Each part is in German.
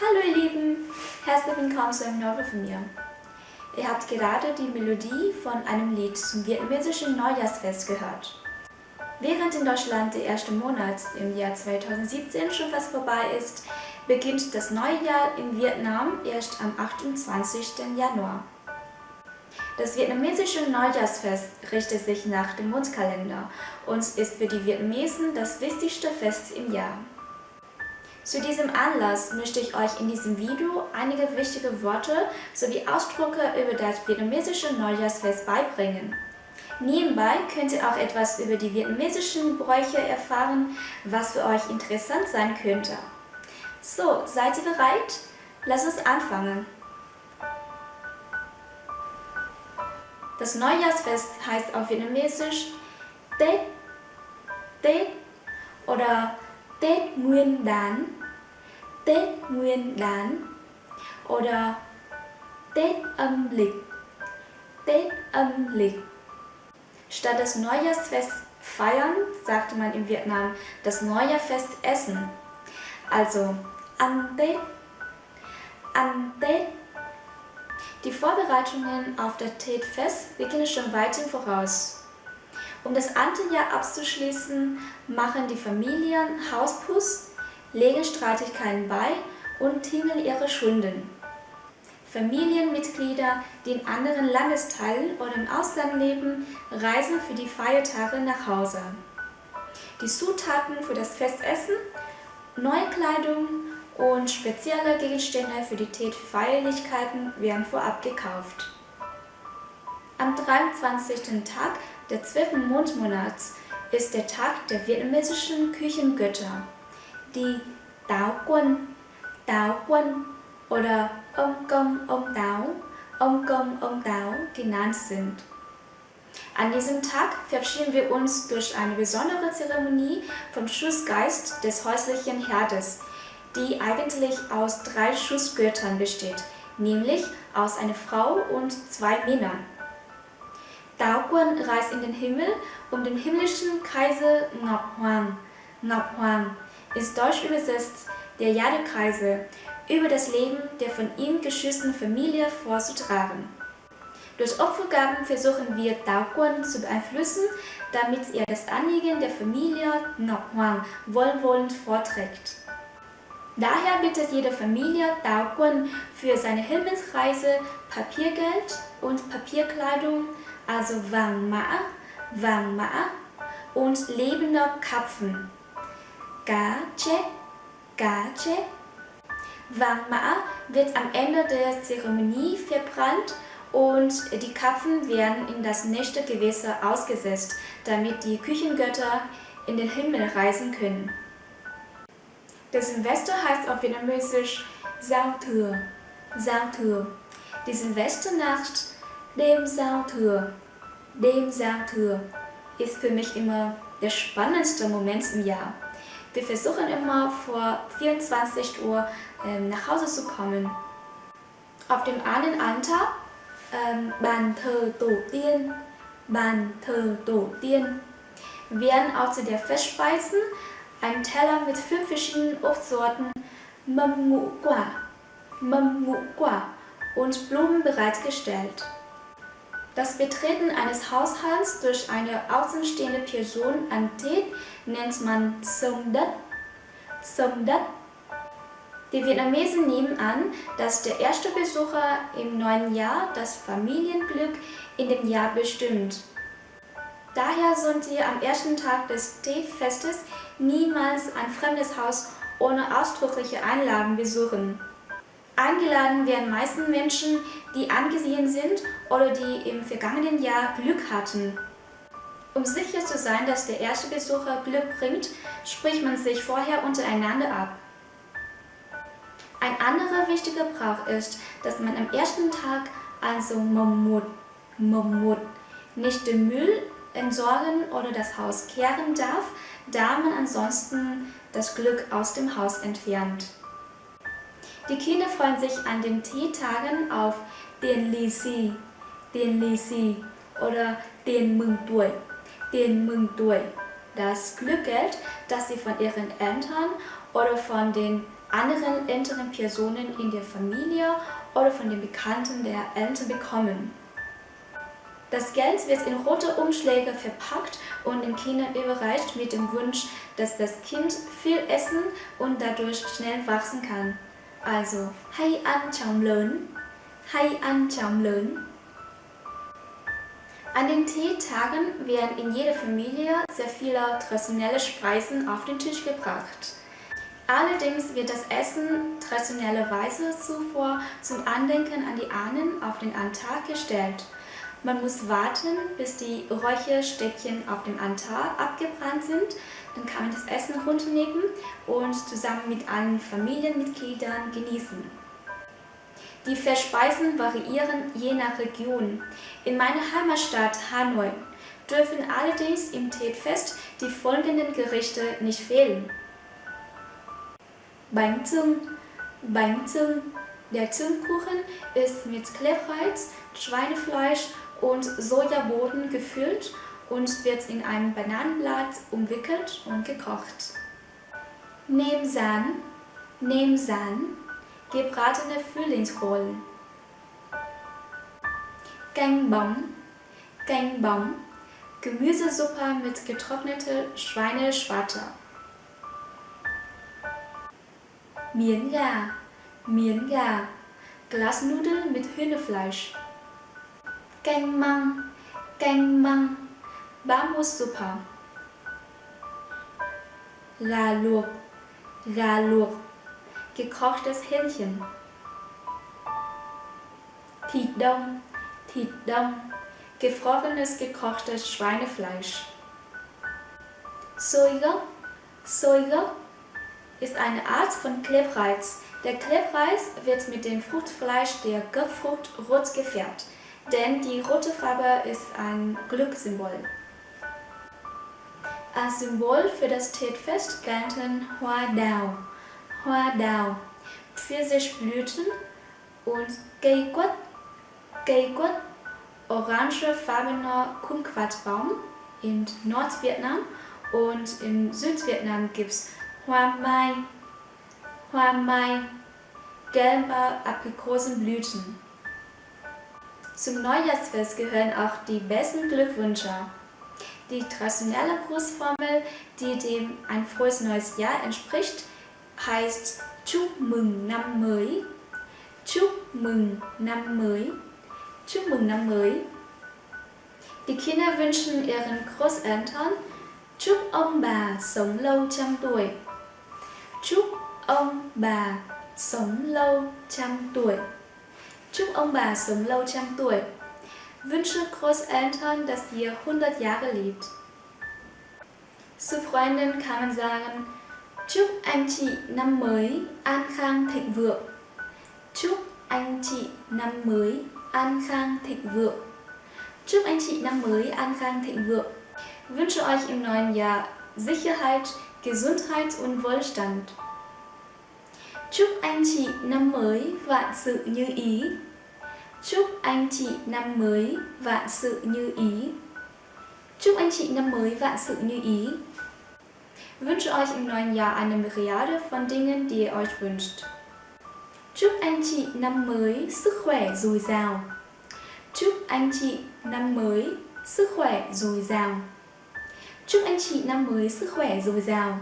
Hallo ihr Lieben, herzlich willkommen zu einem neuen von mir. Ihr habt gerade die Melodie von einem Lied zum vietnamesischen Neujahrsfest gehört. Während in Deutschland der erste Monat im Jahr 2017 schon fast vorbei ist, beginnt das neue Jahr in Vietnam erst am 28. Januar. Das vietnamesische Neujahrsfest richtet sich nach dem Mondkalender und ist für die Vietnamesen das wichtigste Fest im Jahr. Zu diesem Anlass möchte ich euch in diesem Video einige wichtige Worte sowie Ausdrücke über das vietnamesische Neujahrsfest beibringen. Nebenbei könnt ihr auch etwas über die vietnamesischen Bräuche erfahren, was für euch interessant sein könnte. So, seid ihr bereit? Lass uns anfangen. Das Neujahrsfest heißt auf Vietnamesisch Tết, Tết oder Tết Nguyên Đán, Tết Nguyên Đán oder Tết âm lịch, Tết âm lịch. Statt das Neujahrsfest feiern, sagte man in Vietnam das Neujahrfest essen. Also an Tết, an Tết. Die Vorbereitungen auf das Tết-Fest beginnen schon weit im Voraus. Um das Antenjahr abzuschließen, machen die Familien Hauspuss, legen Streitigkeiten bei und tingeln ihre Schulden. Familienmitglieder, die in anderen Landesteilen oder im Ausland leben, reisen für die Feiertage nach Hause. Die Zutaten für das Festessen, neue Kleidung und spezielle Gegenstände für die Tät-Feierlichkeiten werden vorab gekauft. Am 23. Tag des 12. Mondmonats ist der Tag der vietnamesischen Küchengötter, die Tao Quân, Tao Quân oder Ông Công Ông Táo, Ông Công Ông Táo genannt sind. An diesem Tag verabschieden wir uns durch eine besondere Zeremonie vom Schussgeist des häuslichen Herdes, die eigentlich aus drei Schussgöttern besteht, nämlich aus einer Frau und zwei Männern. Daoguan reist in den Himmel, um den himmlischen Kaiser Ngọc Hoàng ist deutsch übersetzt der Jadekaiser, über das Leben der von ihm geschützten Familie vorzutragen. Durch Opfergaben versuchen wir Daoguan zu beeinflussen, damit er das Anliegen der Familie Hoàng wohlwollend vorträgt. Daher bittet jede Familie Daoguan für seine Himmelsreise Papiergeld und Papierkleidung, also Wang Ma, Wang Ma und lebender Kapfen. Ga Che, Ga Che. Wang Ma wird am Ende der Zeremonie verbrannt und die Kapfen werden in das nächste Gewässer ausgesetzt, damit die Küchengötter in den Himmel reisen können. Der Silvester heißt auf Vietnamesisch Giao Thừa, Giao Thừa. Die Silvesternacht, dem Giao Thừa, dem Giao Thừa, ist für mich immer der spannendste Moment im Jahr. Wir versuchen immer vor 24 Uhr ähm, nach Hause zu kommen. Auf dem einen Altar, ähm, Bàn thờ Tổ tiên, Bàn thờ Tổ tiên, werden auch zu der Festspeisen ein Teller mit fünf verschiedenen Obstsorten, Ngũ Quả und Blumen bereitgestellt. Das Betreten eines Haushalts durch eine außenstehende Person an Tät nennt man Som Dat. Som Dat. Die Vietnamesen nehmen an, dass der erste Besucher im neuen Jahr das Familienglück in dem Jahr bestimmt. Daher sollt ihr am ersten Tag des Tät-Festes niemals ein fremdes Haus ohne ausdrückliche Einladung besuchen. Eingeladen werden meistens Menschen, die angesehen sind oder die im vergangenen Jahr Glück hatten. Um sicher zu sein, dass der erste Besucher Glück bringt, spricht man sich vorher untereinander ab. Ein anderer wichtiger Brauch ist, dass man am ersten Tag, also Momut, Momut, nicht den Müll entsorgen oder das Haus kehren darf, da man ansonsten das Glück aus dem Haus entfernt. Die Kinder freuen sich an den Teetagen auf den Lisi, tiền lì xì oder tiền mừng tuổi, tiền mừng tuổi. Das Glückgeld, das sie von ihren Eltern oder von den anderen älteren Personen in der Familie oder von den Bekannten der Eltern bekommen. Das Geld wird in rote Umschläge verpackt und den Kindern überreicht mit dem Wunsch, dass das Kind viel essen und dadurch schnell wachsen kann. Also, hay ăn chóng lớn, hay ăn chóng lớn. An den Teetagen werden in jeder Familie sehr viele traditionelle Speisen auf den Tisch gebracht. Allerdings wird das Essen traditionellerweise zuvor zum Andenken an die Ahnen auf den Altar gestellt. Man muss warten, bis die Räucherstäbchen auf dem Altar abgebrannt sind. Dann kann man das Essen runternehmen und zusammen mit allen Familienmitgliedern genießen. Die Verspeisen variieren je nach Region. In meiner Heimatstadt Hanoi dürfen allerdings im Teetfest die folgenden Gerichte nicht fehlen. Bánh Zung, Bánh Zung. Der Zungkuchen ist mit Klebreiz, Schweinefleisch und Sojaboden gefüllt und wird in ein Bananenblatt umwickelt und gekocht. Nemsan, Nemsan, gebratene Frühlingsrollen. Gangbong, Gangbong, Gemüsesuppe mit getrockneter Schweineschwarte. Miến gà, Glasnudeln mit Hühnerfleisch. Canh măng, canh măng, Bambussuppe. Gà luộc, gà gekochtes Hähnchen. Thịt đông, thịt đông, gefrorenes gekochtes Schweinefleisch. Soigok, Soigok ist eine Art von Klebreis. Der Klebreis wird mit dem Fruchtfleisch der Gurkfrucht rot gefärbt, denn die rote Farbe ist ein Glückssymbol. Als Symbol für das Teetfest gelten Hoa Dao, Hoa Dao, Pfirsichblüten und Geiquat, Geiquat, orangefarbener Kumquatbaum in Nordvietnam und in Südvietnam gibt es Hoa Mai, Hoa Mai, gelbe Aprikosenblüten. Zum Neujahrsfest gehören auch die besten Glückwünsche. Die traditionelle Grußformel, die dem ein frohes neues Jahr entspricht, heißt Chúc mừng năm mới. Chúc mừng năm mới. Chúc mừng năm mới. Die Kinder wünschen ihren Großeltern Chúc ông bà sống lâu trăm tuổi. Chúc ông bà sống lâu trăm tuổi. Chúc ông bà sống lâu trăm tuổi. Wünsche Großeltern, dass ihr 100 Jahre lebt. Zu Freundin kann man sagen, Chúc anh chị năm mới an khang thịnh vượng. Chúc anh chị năm mới an khang thịnh vượng. Chúc anh chị năm mới an khang thịnh vượng. Wünsche euch im neuen Jahr Sicherheit, Gesundheit und Wohlstand. Chúc anh chị năm mới vạn sự như ý. Chúc anh chị năm mới vạn sự như ý. Chúc anh chị năm mới vạn sự như ý. Wünsche euch im neuen Jahr eine Myriade von Dingen, die ihr euch wünscht. Chúc anh chị năm mới sức khỏe dồi dào. Chúc anh chị năm mới sức khỏe dồi dào. Chúc anh chị năm mới sức khỏe dồi dào.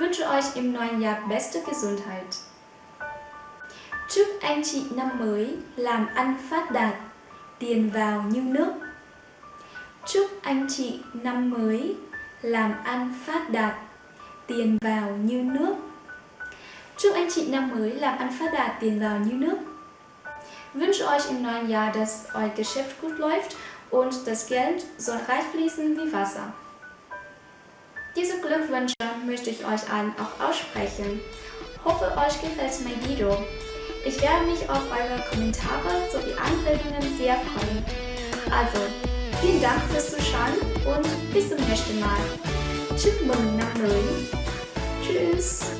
Wünsche euch im neuen Jahr beste Gesundheit. Chúc anh chị năm mới làm ăn phát đạt, tiền vào như nước. Chúc anh chị năm mới làm ăn phát đạt, tiền vào như nước. Chúc anh chị năm mới làm ăn phát đạt, tiền vào như nước. Wünsche euch im neuen Jahr, dass euer Geschäft gut läuft und das Geld soll reich fließen wie Wasser. Diese Glückwünsche möchte ich euch allen auch aussprechen. Hoffe, euch gefällt mein Video. Ich werde mich auf eure Kommentare sowie Anregungen sehr freuen. Also, vielen Dank fürs Zuschauen und bis zum nächsten Mal. Tschüss.